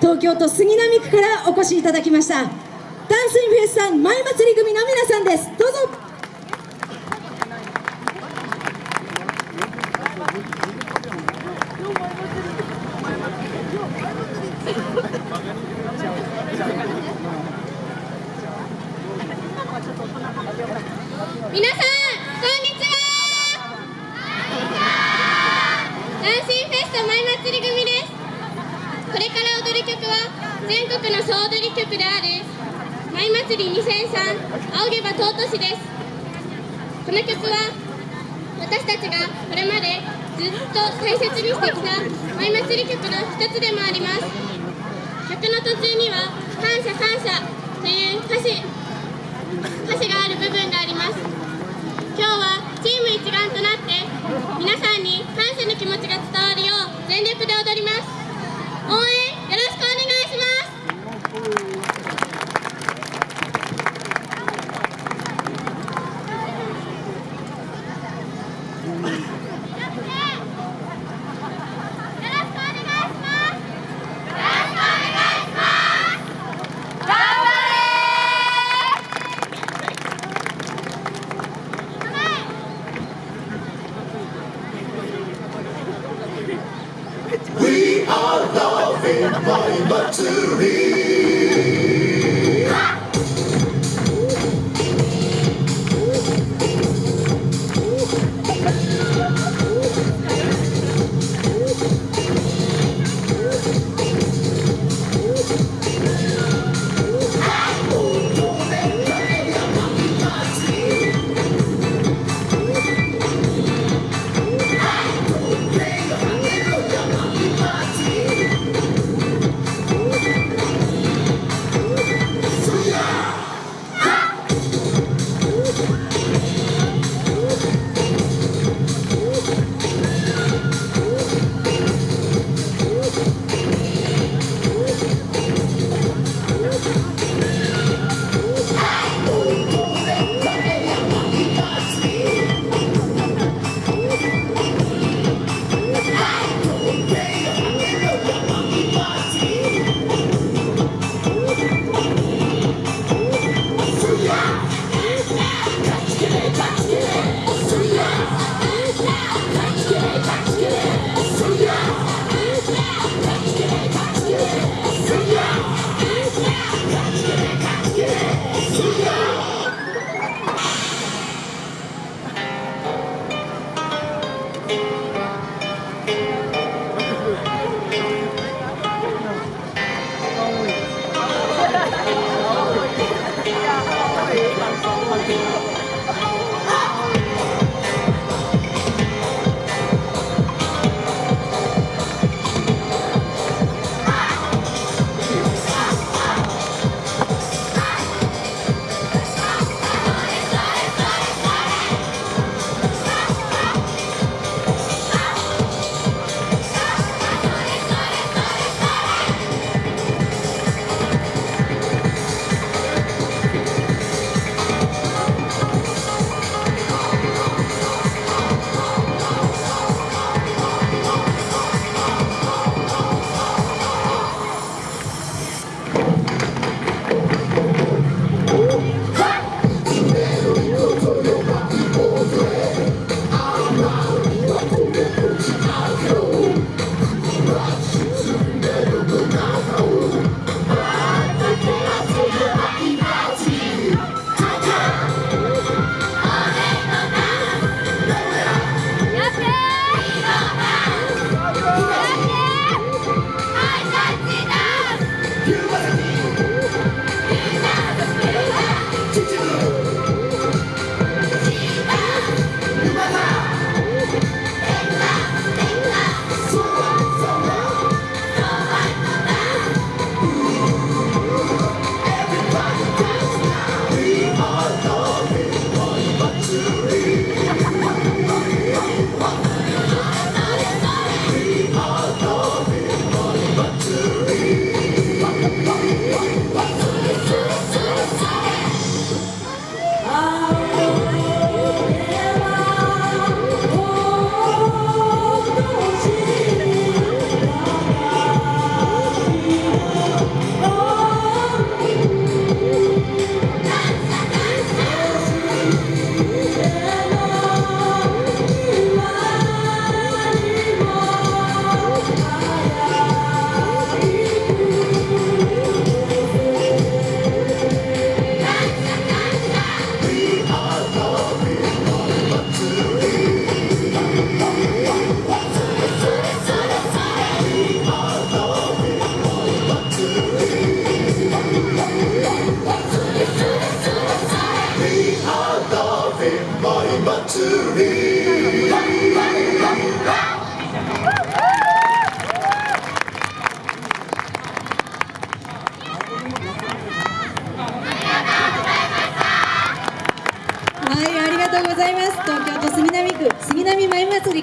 東京都杉並区からお越しいただきました。ダンスインフェスさん前祭り組の皆さんです。どうぞ皆さんこんにちはダンシンフェスト前祭り組ですこれから踊る曲は全国の総踊り局である舞祭り2003仰げば尊しです。この曲は私たちがこれまでずっと大切にしてきた舞祭り曲の一つでもあります。曲の途中には「感謝感謝」という歌詞歌詞が but to me.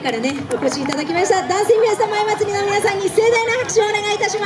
からねお越しいただきました。男性皆さん前祭りの皆さんに盛大な拍手をお願いいたします。